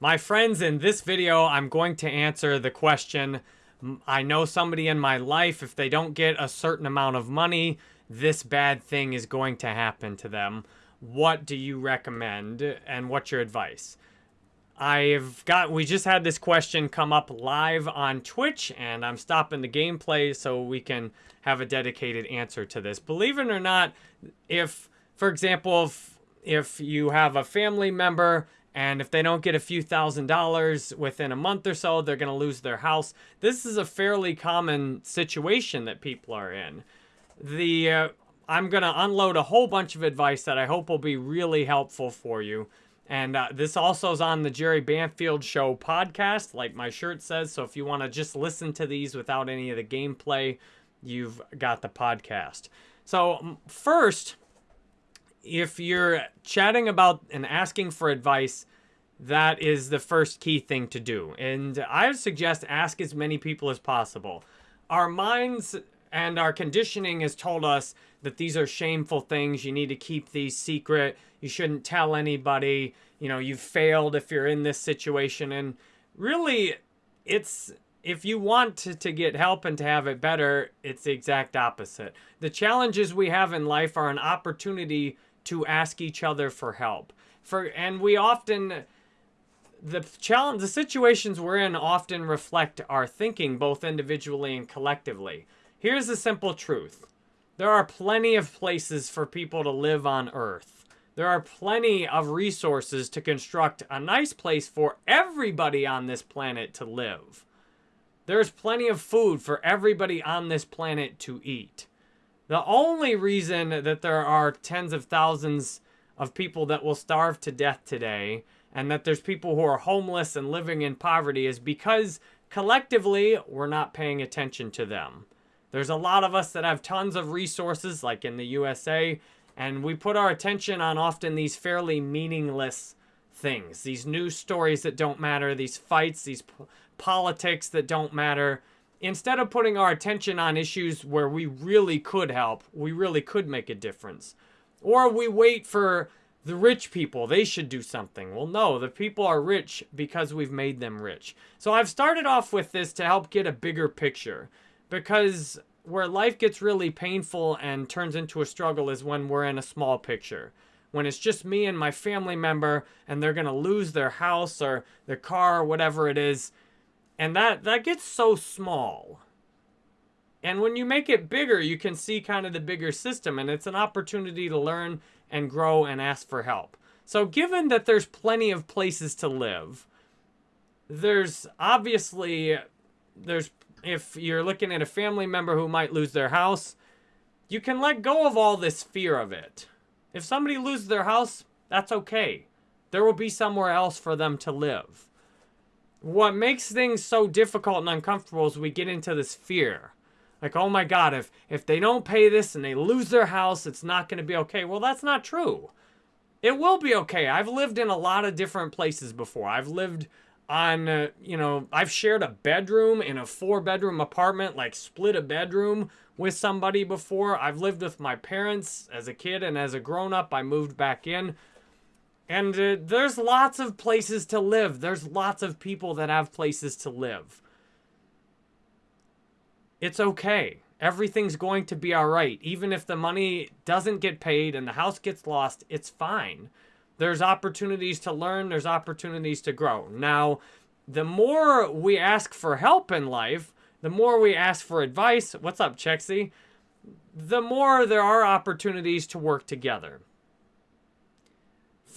My friends, in this video, I'm going to answer the question, I know somebody in my life, if they don't get a certain amount of money, this bad thing is going to happen to them. What do you recommend and what's your advice? I've got, we just had this question come up live on Twitch and I'm stopping the gameplay so we can have a dedicated answer to this. Believe it or not, if, for example, if, if you have a family member and if they don't get a few thousand dollars within a month or so, they're going to lose their house. This is a fairly common situation that people are in. The uh, I'm going to unload a whole bunch of advice that I hope will be really helpful for you. And uh, this also is on the Jerry Banfield Show podcast, like my shirt says. So if you want to just listen to these without any of the gameplay, you've got the podcast. So first, if you're chatting about and asking for advice, that is the first key thing to do. And I would suggest ask as many people as possible. Our minds and our conditioning has told us that these are shameful things. You need to keep these secret. You shouldn't tell anybody. You know, you've failed if you're in this situation. And really, it's if you want to, to get help and to have it better, it's the exact opposite. The challenges we have in life are an opportunity to ask each other for help. For and we often the challenge the situations we're in often reflect our thinking both individually and collectively. Here's the simple truth. There are plenty of places for people to live on earth. There are plenty of resources to construct a nice place for everybody on this planet to live. There's plenty of food for everybody on this planet to eat. The only reason that there are tens of thousands of people that will starve to death today and that there's people who are homeless and living in poverty is because collectively we're not paying attention to them. There's a lot of us that have tons of resources like in the USA and we put our attention on often these fairly meaningless things. These news stories that don't matter, these fights, these politics that don't matter instead of putting our attention on issues where we really could help, we really could make a difference. Or we wait for the rich people, they should do something. Well, no, the people are rich because we've made them rich. So I've started off with this to help get a bigger picture because where life gets really painful and turns into a struggle is when we're in a small picture. When it's just me and my family member and they're going to lose their house or their car or whatever it is, and that, that gets so small. And when you make it bigger, you can see kind of the bigger system. And it's an opportunity to learn and grow and ask for help. So given that there's plenty of places to live, there's obviously, there's if you're looking at a family member who might lose their house, you can let go of all this fear of it. If somebody loses their house, that's okay. There will be somewhere else for them to live what makes things so difficult and uncomfortable is we get into this fear. Like, oh my God, if, if they don't pay this and they lose their house, it's not going to be okay. Well, that's not true. It will be okay. I've lived in a lot of different places before. I've lived on, uh, you know, I've shared a bedroom in a four bedroom apartment, like split a bedroom with somebody before. I've lived with my parents as a kid and as a grown up, I moved back in. And uh, there's lots of places to live. There's lots of people that have places to live. It's okay. Everything's going to be all right. Even if the money doesn't get paid and the house gets lost, it's fine. There's opportunities to learn. There's opportunities to grow. Now, the more we ask for help in life, the more we ask for advice, what's up, Chexy? The more there are opportunities to work together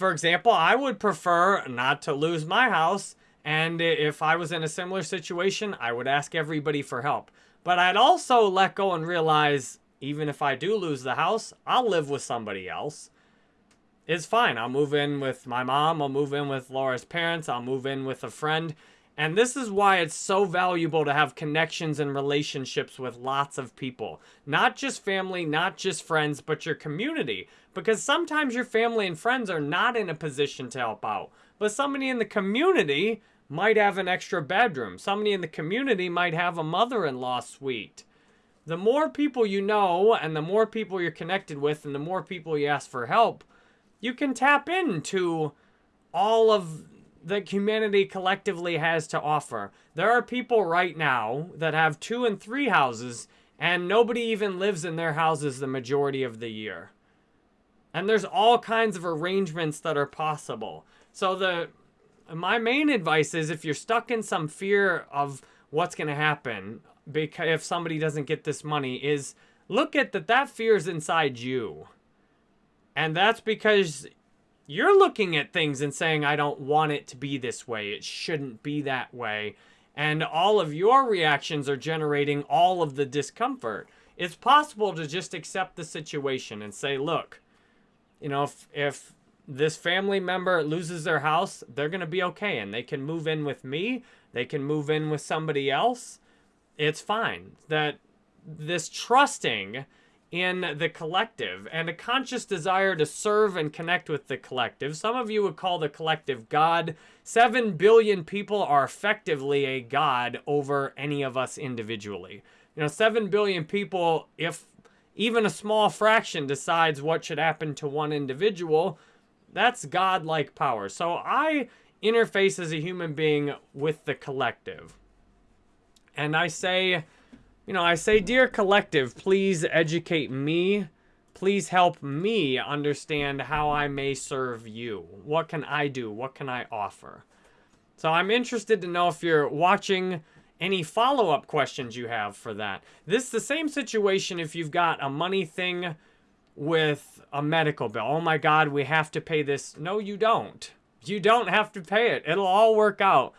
for example, I would prefer not to lose my house. And if I was in a similar situation, I would ask everybody for help. But I'd also let go and realize, even if I do lose the house, I'll live with somebody else. It's fine. I'll move in with my mom. I'll move in with Laura's parents. I'll move in with a friend. And this is why it's so valuable to have connections and relationships with lots of people. Not just family, not just friends, but your community. Because sometimes your family and friends are not in a position to help out. But somebody in the community might have an extra bedroom. Somebody in the community might have a mother-in-law suite. The more people you know and the more people you're connected with and the more people you ask for help, you can tap into all of that humanity collectively has to offer. There are people right now that have two and three houses and nobody even lives in their houses the majority of the year. And there's all kinds of arrangements that are possible. So the my main advice is if you're stuck in some fear of what's going to happen because if somebody doesn't get this money is look at that that fear is inside you. And that's because you're looking at things and saying, I don't want it to be this way. It shouldn't be that way. And all of your reactions are generating all of the discomfort. It's possible to just accept the situation and say, look, you know, if, if this family member loses their house, they're going to be okay. And they can move in with me. They can move in with somebody else. It's fine. That this trusting in the collective and a conscious desire to serve and connect with the collective. Some of you would call the collective God. Seven billion people are effectively a God over any of us individually. You know, seven billion people, if even a small fraction decides what should happen to one individual, that's God-like power. So I interface as a human being with the collective. And I say, you know, I say, dear collective, please educate me. Please help me understand how I may serve you. What can I do? What can I offer? So I'm interested to know if you're watching any follow-up questions you have for that. This is the same situation if you've got a money thing with a medical bill. Oh my God, we have to pay this. No, you don't. You don't have to pay it. It'll all work out.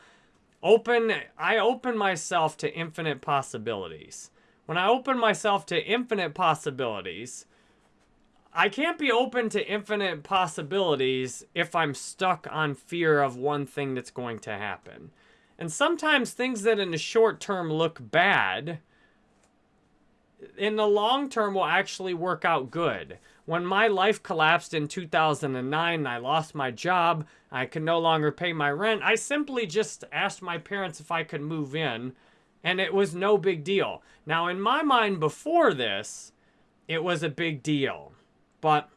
Open, I open myself to infinite possibilities. When I open myself to infinite possibilities, I can't be open to infinite possibilities if I'm stuck on fear of one thing that's going to happen. And sometimes things that in the short term look bad, in the long term will actually work out good. When my life collapsed in 2009 and I lost my job, I could no longer pay my rent, I simply just asked my parents if I could move in, and it was no big deal. Now, in my mind before this, it was a big deal. But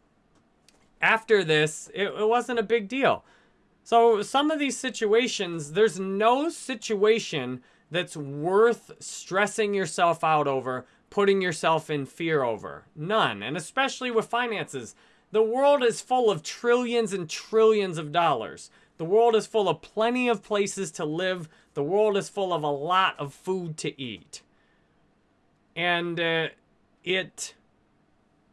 after this, it, it wasn't a big deal. So some of these situations, there's no situation that's worth stressing yourself out over putting yourself in fear over. None. And especially with finances. The world is full of trillions and trillions of dollars. The world is full of plenty of places to live. The world is full of a lot of food to eat. And uh, it,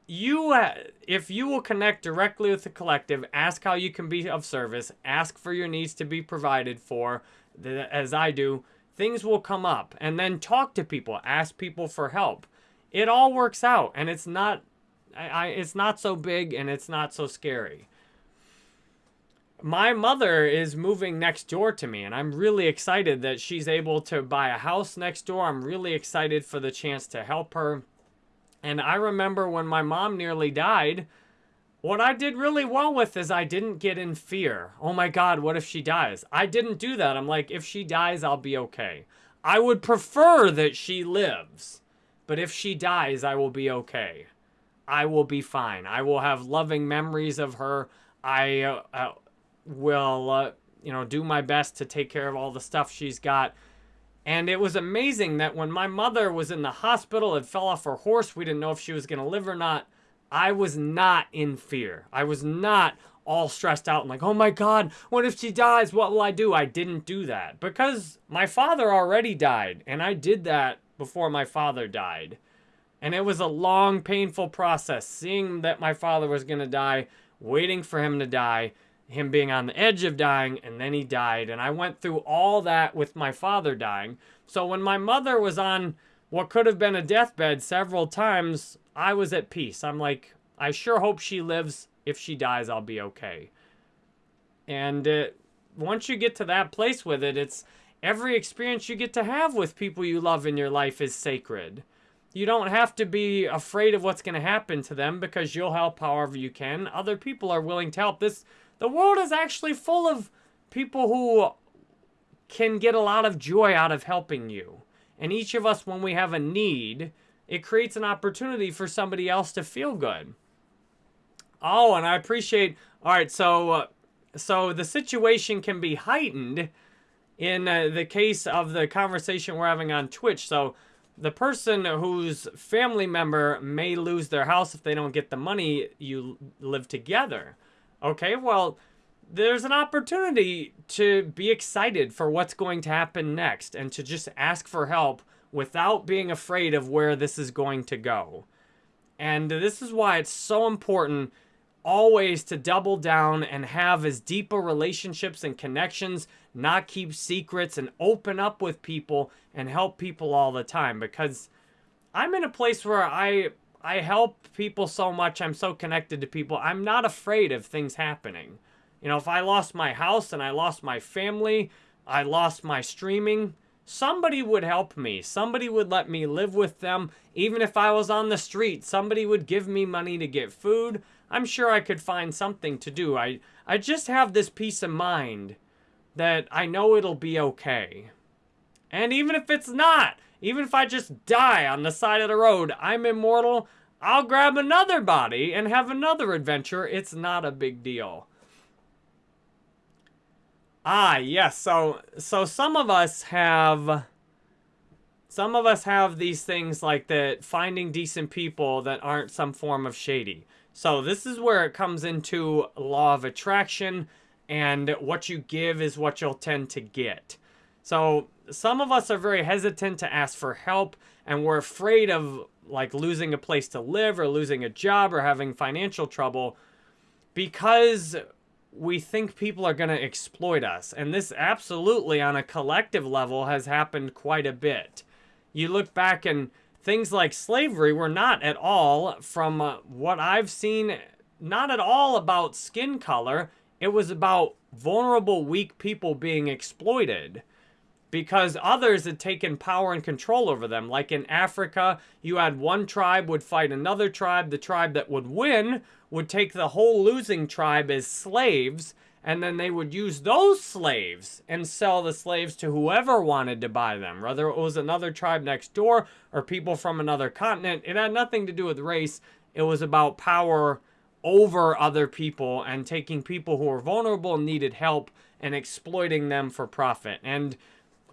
you, uh, if you will connect directly with the collective, ask how you can be of service, ask for your needs to be provided for, as I do, things will come up. And then talk to people, ask people for help. It all works out, and it's not, I, I, it's not so big and it's not so scary. My mother is moving next door to me, and I'm really excited that she's able to buy a house next door. I'm really excited for the chance to help her. And I remember when my mom nearly died, what I did really well with is I didn't get in fear. Oh my God, what if she dies? I didn't do that. I'm like, if she dies, I'll be okay. I would prefer that she lives, but if she dies, I will be okay. I will be fine. I will have loving memories of her. I uh, uh, will, uh, you know, do my best to take care of all the stuff she's got. And it was amazing that when my mother was in the hospital and fell off her horse, we didn't know if she was going to live or not. I was not in fear. I was not all stressed out and like, oh my God, what if she dies? What will I do? I didn't do that because my father already died and I did that before my father died. And it was a long, painful process seeing that my father was going to die, waiting for him to die, him being on the edge of dying, and then he died. And I went through all that with my father dying. So when my mother was on what could have been a deathbed several times, I was at peace. I'm like, I sure hope she lives. If she dies, I'll be okay. And uh, once you get to that place with it, it's every experience you get to have with people you love in your life is sacred. You don't have to be afraid of what's going to happen to them because you'll help however you can. Other people are willing to help. This the world is actually full of people who can get a lot of joy out of helping you. And each of us when we have a need, it creates an opportunity for somebody else to feel good. Oh, and I appreciate, all right, so uh, So the situation can be heightened in uh, the case of the conversation we're having on Twitch. So the person whose family member may lose their house if they don't get the money, you live together. Okay, well, there's an opportunity to be excited for what's going to happen next and to just ask for help without being afraid of where this is going to go. And this is why it's so important always to double down and have as deeper relationships and connections, not keep secrets and open up with people and help people all the time because I'm in a place where I I help people so much. I'm so connected to people. I'm not afraid of things happening. You know, if I lost my house and I lost my family, I lost my streaming, somebody would help me. Somebody would let me live with them. Even if I was on the street, somebody would give me money to get food. I'm sure I could find something to do. I, I just have this peace of mind that I know it'll be okay. And even if it's not, even if I just die on the side of the road, I'm immortal, I'll grab another body and have another adventure. It's not a big deal. Ah, yes. So, so some of us have, some of us have these things like that, finding decent people that aren't some form of shady. So this is where it comes into law of attraction and what you give is what you'll tend to get. So some of us are very hesitant to ask for help and we're afraid of like losing a place to live or losing a job or having financial trouble because we think people are going to exploit us. And this absolutely on a collective level has happened quite a bit. You look back and things like slavery were not at all, from uh, what I've seen, not at all about skin color. It was about vulnerable, weak people being exploited because others had taken power and control over them. Like in Africa, you had one tribe would fight another tribe. The tribe that would win would take the whole losing tribe as slaves and then they would use those slaves and sell the slaves to whoever wanted to buy them, whether it was another tribe next door or people from another continent. It had nothing to do with race. It was about power over other people and taking people who were vulnerable and needed help and exploiting them for profit. And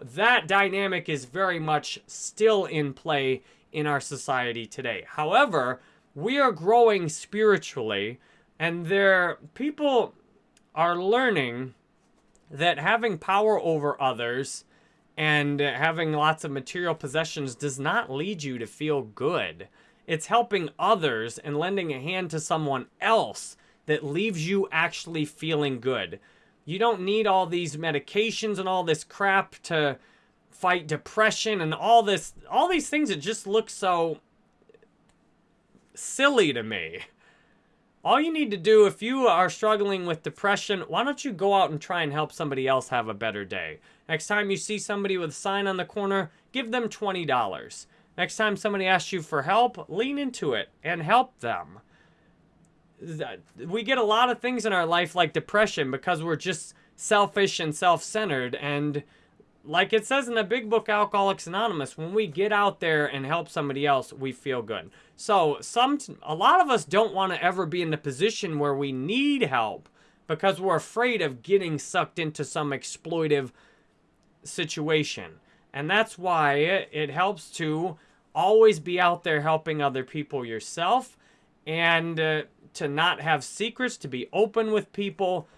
that dynamic is very much still in play in our society today. However, we are growing spiritually and there people are learning that having power over others and having lots of material possessions does not lead you to feel good. It's helping others and lending a hand to someone else that leaves you actually feeling good. You don't need all these medications and all this crap to fight depression and all this all these things that just look so silly to me. All you need to do if you are struggling with depression, why don't you go out and try and help somebody else have a better day? Next time you see somebody with a sign on the corner, give them $20. Next time somebody asks you for help, lean into it and help them. We get a lot of things in our life like depression because we're just selfish and self-centered and like it says in the big book Alcoholics Anonymous, when we get out there and help somebody else, we feel good. So some a lot of us don't want to ever be in the position where we need help because we're afraid of getting sucked into some exploitive situation. And that's why it, helps to always be out there helping other people yourself and uh, to not have secrets, to be open with people,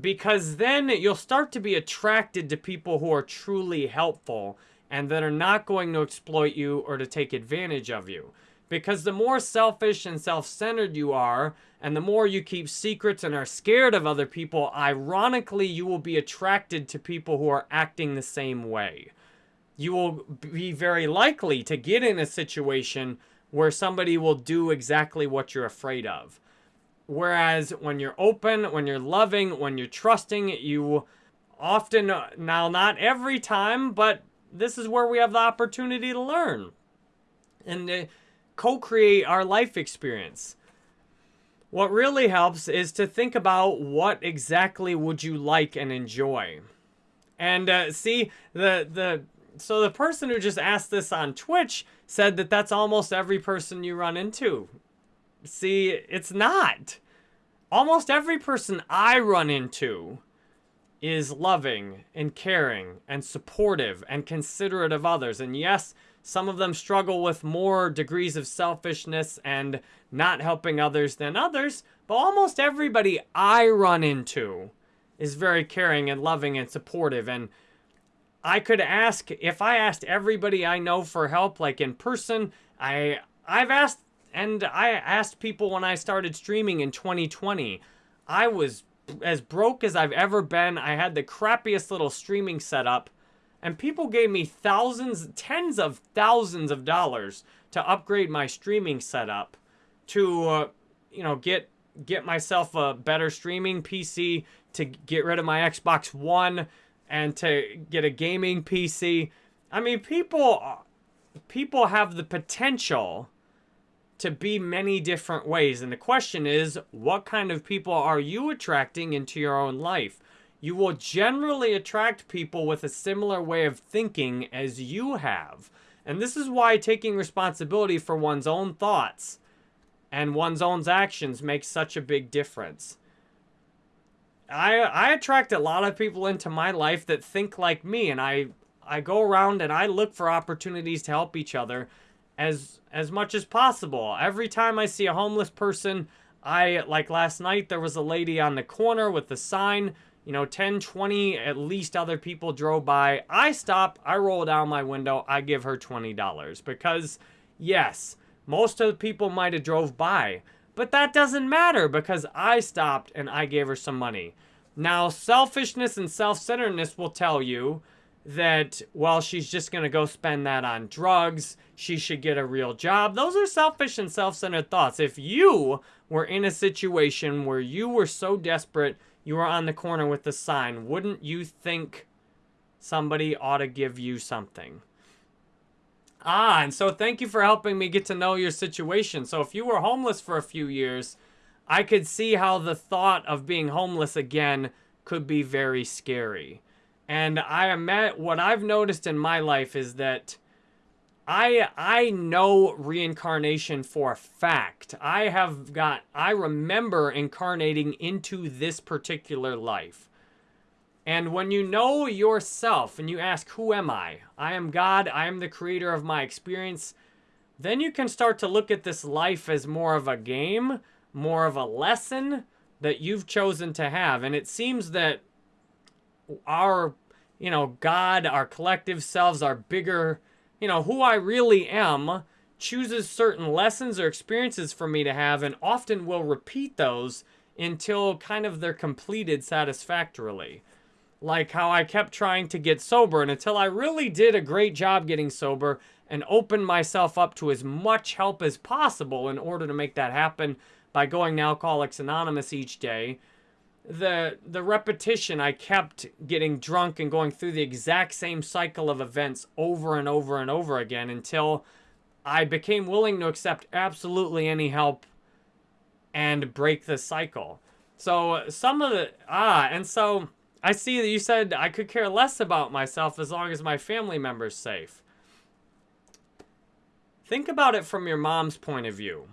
because then you'll start to be attracted to people who are truly helpful and that are not going to exploit you or to take advantage of you. Because the more selfish and self-centered you are, and the more you keep secrets and are scared of other people, ironically, you will be attracted to people who are acting the same way. You will be very likely to get in a situation where somebody will do exactly what you're afraid of. Whereas when you're open, when you're loving, when you're trusting, you often, now not every time, but this is where we have the opportunity to learn and co-create our life experience. What really helps is to think about what exactly would you like and enjoy. And uh, see, the, the, so the person who just asked this on Twitch said that that's almost every person you run into. See, it's not. almost every person I run into is loving and caring and supportive and considerate of others. And yes, some of them struggle with more degrees of selfishness and not helping others than others, but almost everybody I run into is very caring and loving and supportive. And I could ask, if I asked everybody I know for help, like in person, I, I've asked, and I asked people when I started streaming in 2020, I was as broke as I've ever been. I had the crappiest little streaming setup. And people gave me thousands, tens of thousands of dollars to upgrade my streaming setup to, uh, you know, get get myself a better streaming PC, to get rid of my Xbox One, and to get a gaming PC. I mean, people people have the potential to be many different ways. And the question is, what kind of people are you attracting into your own life? You will generally attract people with a similar way of thinking as you have. And this is why taking responsibility for one's own thoughts and one's own actions makes such a big difference. I I attract a lot of people into my life that think like me and I I go around and I look for opportunities to help each other as as much as possible. Every time I see a homeless person, I like last night there was a lady on the corner with the sign, you know, 10, 20 at least other people drove by. I stop, I roll down my window, I give her $20 because yes, most of the people might have drove by, but that doesn't matter because I stopped and I gave her some money. Now, selfishness and self-centeredness will tell you that, well, she's just going to go spend that on drugs. She should get a real job. Those are selfish and self-centered thoughts. If you were in a situation where you were so desperate, you were on the corner with the sign, wouldn't you think somebody ought to give you something? Ah, and so thank you for helping me get to know your situation. So if you were homeless for a few years, I could see how the thought of being homeless again could be very scary. And I met what I've noticed in my life is that I I know reincarnation for a fact. I have got I remember incarnating into this particular life. And when you know yourself and you ask, who am I? I am God. I am the creator of my experience. Then you can start to look at this life as more of a game, more of a lesson that you've chosen to have. And it seems that our, you know, God, our collective selves, our bigger, you know, who I really am, chooses certain lessons or experiences for me to have and often will repeat those until kind of they're completed satisfactorily. Like how I kept trying to get sober and until I really did a great job getting sober and opened myself up to as much help as possible in order to make that happen by going to Alcoholics Anonymous each day, the the repetition I kept getting drunk and going through the exact same cycle of events over and over and over again until I became willing to accept absolutely any help and break the cycle. So some of the ah and so I see that you said I could care less about myself as long as my family member's safe. Think about it from your mom's point of view.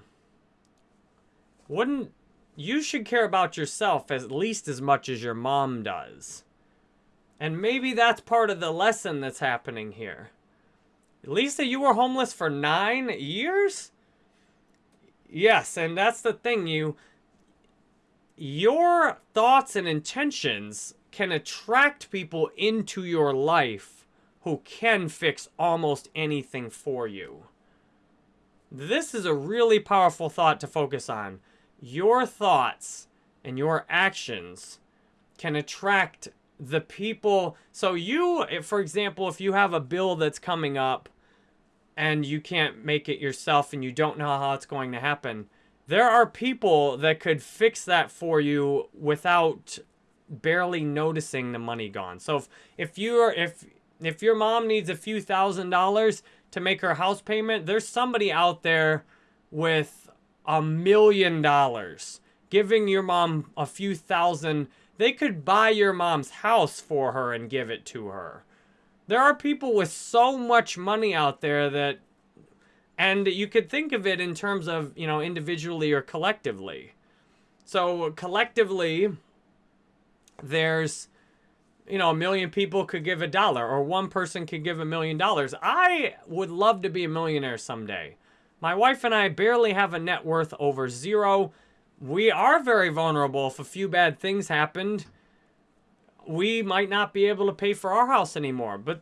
Wouldn't you should care about yourself at least as much as your mom does. And maybe that's part of the lesson that's happening here. Lisa, you were homeless for nine years? Yes, and that's the thing, you... Your thoughts and intentions can attract people into your life who can fix almost anything for you. This is a really powerful thought to focus on your thoughts and your actions can attract the people. So you, for example, if you have a bill that's coming up and you can't make it yourself and you don't know how it's going to happen, there are people that could fix that for you without barely noticing the money gone. So if, if you're if if your mom needs a few thousand dollars to make her house payment, there's somebody out there with a million dollars, giving your mom a few thousand, they could buy your mom's house for her and give it to her. There are people with so much money out there that, and you could think of it in terms of, you know, individually or collectively. So collectively, there's, you know, a million people could give a dollar or one person could give a million dollars. I would love to be a millionaire someday. My wife and I barely have a net worth over zero. We are very vulnerable. If a few bad things happened, we might not be able to pay for our house anymore. But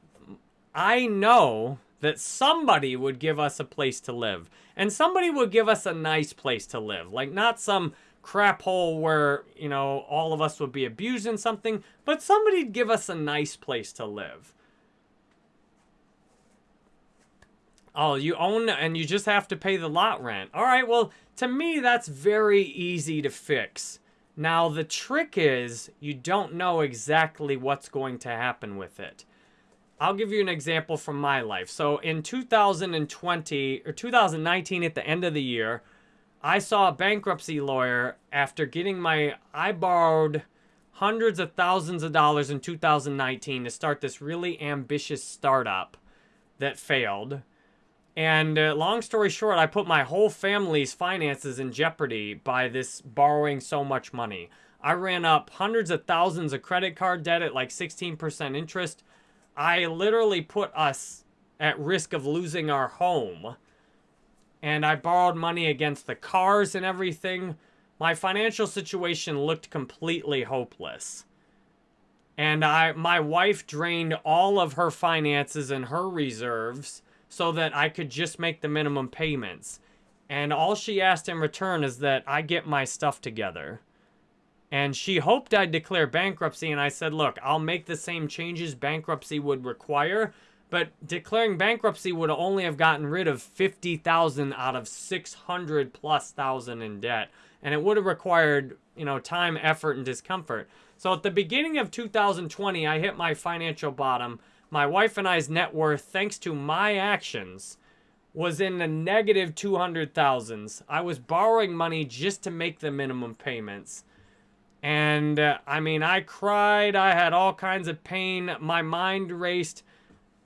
I know that somebody would give us a place to live. And somebody would give us a nice place to live. Like not some crap hole where, you know, all of us would be abusing something, but somebody'd give us a nice place to live. Oh, you own and you just have to pay the lot rent. All right, well, to me, that's very easy to fix. Now, the trick is you don't know exactly what's going to happen with it. I'll give you an example from my life. So in 2020 or 2019 at the end of the year, I saw a bankruptcy lawyer after getting my, I borrowed hundreds of thousands of dollars in 2019 to start this really ambitious startup that failed. And uh, long story short, I put my whole family's finances in jeopardy by this borrowing so much money. I ran up hundreds of thousands of credit card debt at like 16% interest. I literally put us at risk of losing our home and I borrowed money against the cars and everything. My financial situation looked completely hopeless. And I my wife drained all of her finances and her reserves so that I could just make the minimum payments. And all she asked in return is that I get my stuff together. And she hoped I'd declare bankruptcy, and I said, look, I'll make the same changes bankruptcy would require, but declaring bankruptcy would only have gotten rid of 50,000 out of 600 plus thousand in debt. And it would have required, you know, time, effort, and discomfort. So at the beginning of 2020, I hit my financial bottom. My wife and I's net worth, thanks to my actions, was in the negative 200,000s. I was borrowing money just to make the minimum payments. And uh, I mean, I cried. I had all kinds of pain. My mind raced.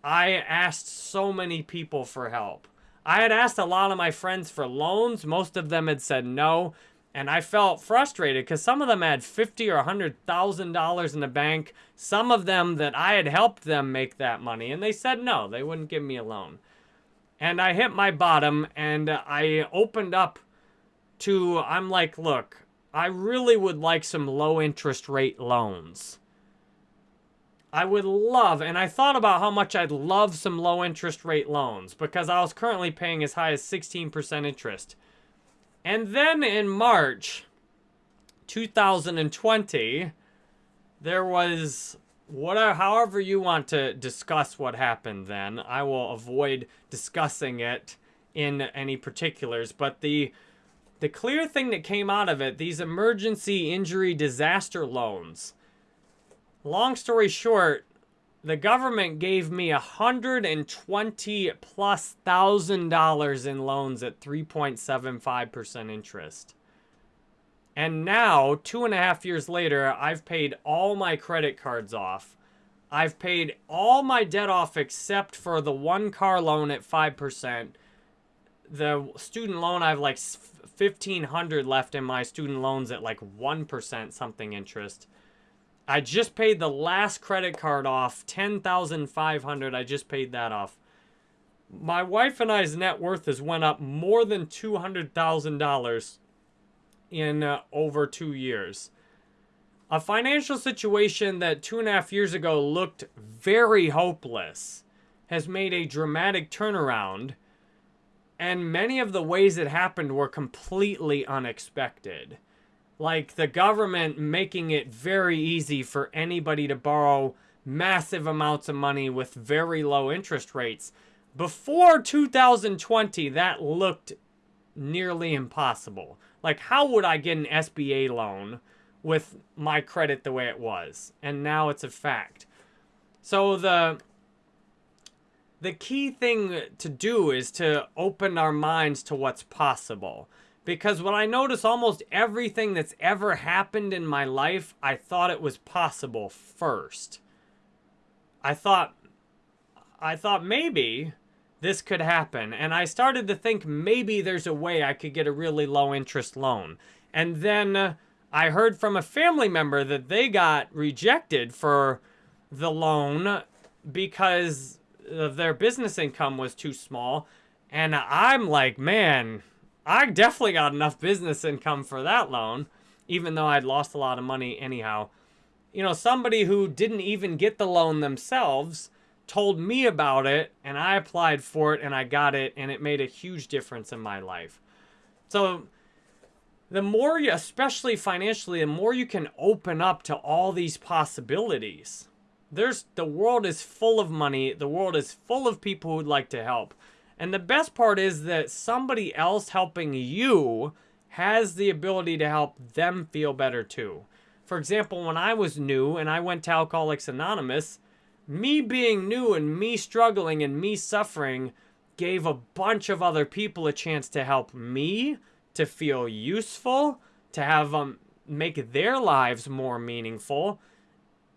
I asked so many people for help. I had asked a lot of my friends for loans. Most of them had said no. And I felt frustrated because some of them had fifty or hundred thousand dollars in the bank. Some of them that I had helped them make that money, and they said no, they wouldn't give me a loan. And I hit my bottom, and I opened up to. I'm like, look, I really would like some low interest rate loans. I would love, and I thought about how much I'd love some low interest rate loans because I was currently paying as high as 16% interest. And then in March 2020, there was whatever, however you want to discuss what happened then. I will avoid discussing it in any particulars, but the the clear thing that came out of it, these emergency injury disaster loans long story short, the government gave me a hundred and twenty plus thousand dollars in loans at 3.75% interest. And now, two and a half years later, I've paid all my credit cards off. I've paid all my debt off except for the one car loan at 5%. The student loan, I have like 1500 left in my student loans at like 1% something interest. I just paid the last credit card off, 10500 I just paid that off. My wife and I's net worth has went up more than $200,000 in uh, over two years. A financial situation that two and a half years ago looked very hopeless has made a dramatic turnaround, and many of the ways it happened were completely unexpected like the government making it very easy for anybody to borrow massive amounts of money with very low interest rates. Before 2020, that looked nearly impossible. Like, how would I get an SBA loan with my credit the way it was? And now it's a fact. So the the key thing to do is to open our minds to what's possible. Because when I notice almost everything that's ever happened in my life, I thought it was possible first. I thought, I thought maybe this could happen. And I started to think maybe there's a way I could get a really low interest loan. And then uh, I heard from a family member that they got rejected for the loan because their business income was too small. And I'm like, man, I definitely got enough business income for that loan, even though I'd lost a lot of money anyhow. You know, somebody who didn't even get the loan themselves told me about it, and I applied for it, and I got it, and it made a huge difference in my life. So, the more you, especially financially, the more you can open up to all these possibilities. There's the world is full of money. The world is full of people who'd like to help. And the best part is that somebody else helping you has the ability to help them feel better too. For example, when I was new and I went to Alcoholics Anonymous, me being new and me struggling and me suffering gave a bunch of other people a chance to help me to feel useful, to have them make their lives more meaningful.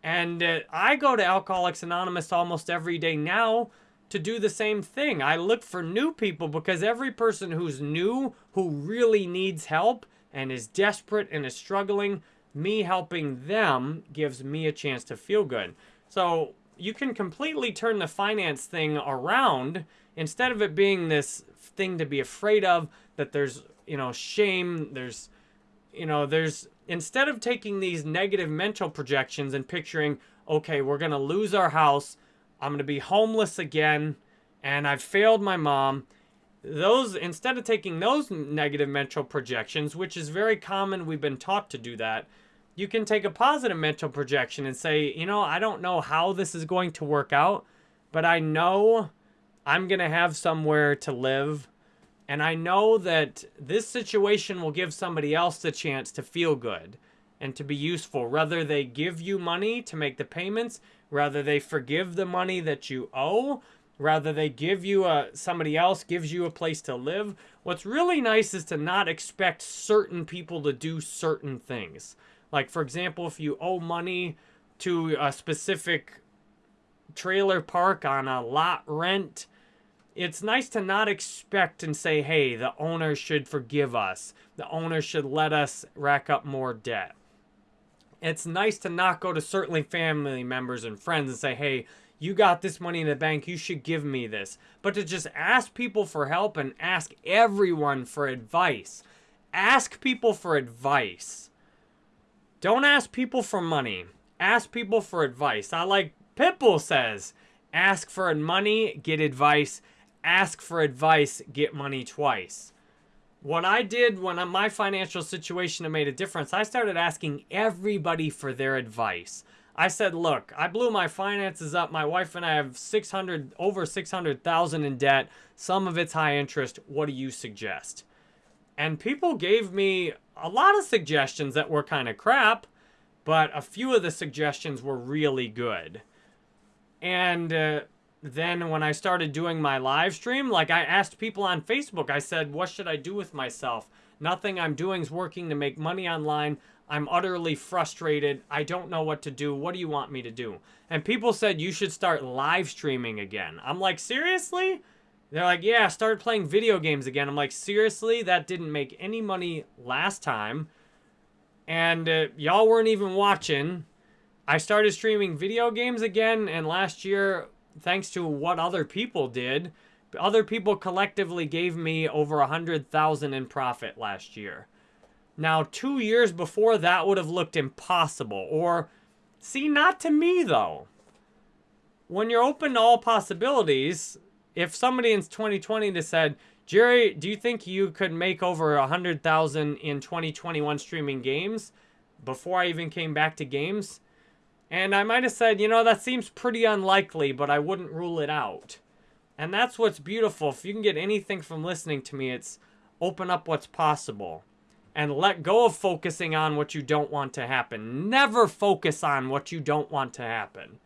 And uh, I go to Alcoholics Anonymous almost every day now to do the same thing. I look for new people because every person who's new, who really needs help and is desperate and is struggling, me helping them gives me a chance to feel good. So you can completely turn the finance thing around instead of it being this thing to be afraid of that there's you know shame there's you know there's instead of taking these negative mental projections and picturing okay we're going to lose our house i'm going to be homeless again and i've failed my mom those instead of taking those negative mental projections which is very common we've been taught to do that you can take a positive mental projection and say, you know, I don't know how this is going to work out, but I know I'm going to have somewhere to live. And I know that this situation will give somebody else the chance to feel good and to be useful. Whether they give you money to make the payments, rather they forgive the money that you owe, rather they give you a somebody else gives you a place to live. What's really nice is to not expect certain people to do certain things. Like, for example, if you owe money to a specific trailer park on a lot rent, it's nice to not expect and say, hey, the owner should forgive us. The owner should let us rack up more debt. It's nice to not go to certainly family members and friends and say, hey, you got this money in the bank, you should give me this. But to just ask people for help and ask everyone for advice. Ask people for advice. Don't ask people for money. Ask people for advice. I like Pitbull says, ask for money, get advice. Ask for advice, get money twice. What I did when my financial situation made a difference, I started asking everybody for their advice. I said, look, I blew my finances up. My wife and I have 600, over 600,000 in debt. Some of it's high interest. What do you suggest? And people gave me a lot of suggestions that were kind of crap, but a few of the suggestions were really good. And uh, then when I started doing my live stream, like I asked people on Facebook, I said, what should I do with myself? Nothing I'm doing is working to make money online. I'm utterly frustrated. I don't know what to do. What do you want me to do? And people said, you should start live streaming again. I'm like, seriously? They're like, yeah, start playing video games again. I'm like, seriously? That didn't make any money last time. And uh, y'all weren't even watching. I started streaming video games again, and last year, thanks to what other people did, other people collectively gave me over a hundred thousand in profit last year. Now, two years before that would have looked impossible. Or, see, not to me though. When you're open to all possibilities, if somebody in 2020 just said, Jerry, do you think you could make over a hundred thousand in 2021 streaming games before I even came back to games? And I might have said, you know, that seems pretty unlikely, but I wouldn't rule it out. And that's what's beautiful. If you can get anything from listening to me, it's open up what's possible and let go of focusing on what you don't want to happen. Never focus on what you don't want to happen.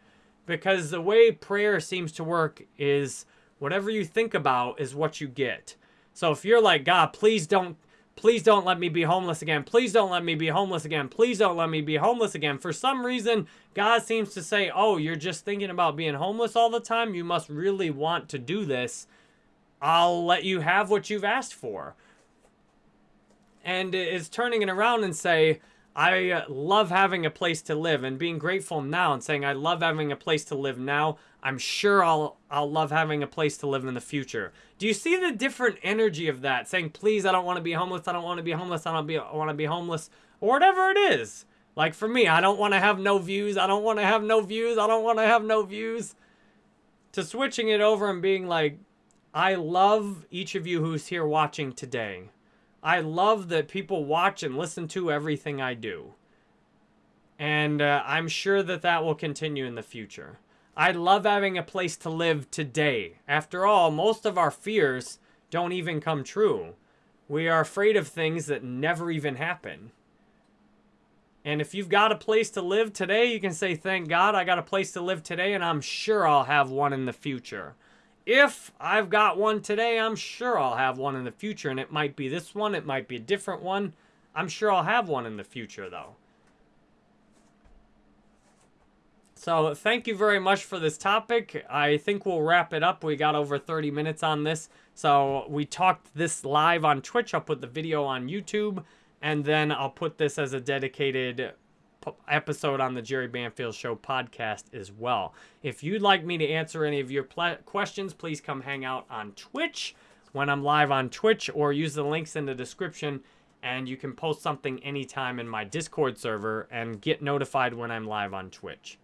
Because the way prayer seems to work is Whatever you think about is what you get. So if you're like, God, please don't, please don't let me be homeless again. Please don't let me be homeless again. Please don't let me be homeless again. For some reason, God seems to say, oh, you're just thinking about being homeless all the time. You must really want to do this. I'll let you have what you've asked for. And is turning it around and say, I uh, love having a place to live and being grateful now and saying I love having a place to live now. I'm sure I'll I'll love having a place to live in the future. Do you see the different energy of that? Saying, "Please, I don't want to be homeless. I don't want to be homeless. I don't be I want to be homeless." Or whatever it is. Like for me, I don't want to have no views. I don't want to have no views. I don't want to have no views. To switching it over and being like, I love each of you who's here watching today. I love that people watch and listen to everything I do. And uh, I'm sure that that will continue in the future. I love having a place to live today. After all, most of our fears don't even come true. We are afraid of things that never even happen. And if you've got a place to live today, you can say, thank God I got a place to live today, and I'm sure I'll have one in the future. If I've got one today, I'm sure I'll have one in the future. And it might be this one, it might be a different one. I'm sure I'll have one in the future, though. So thank you very much for this topic. I think we'll wrap it up. We got over 30 minutes on this. So we talked this live on Twitch. I'll put the video on YouTube. And then I'll put this as a dedicated episode on the Jerry Banfield Show podcast as well. If you'd like me to answer any of your questions, please come hang out on Twitch when I'm live on Twitch or use the links in the description and you can post something anytime in my Discord server and get notified when I'm live on Twitch.